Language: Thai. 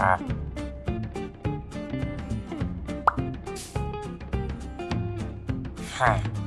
ฮะฮะ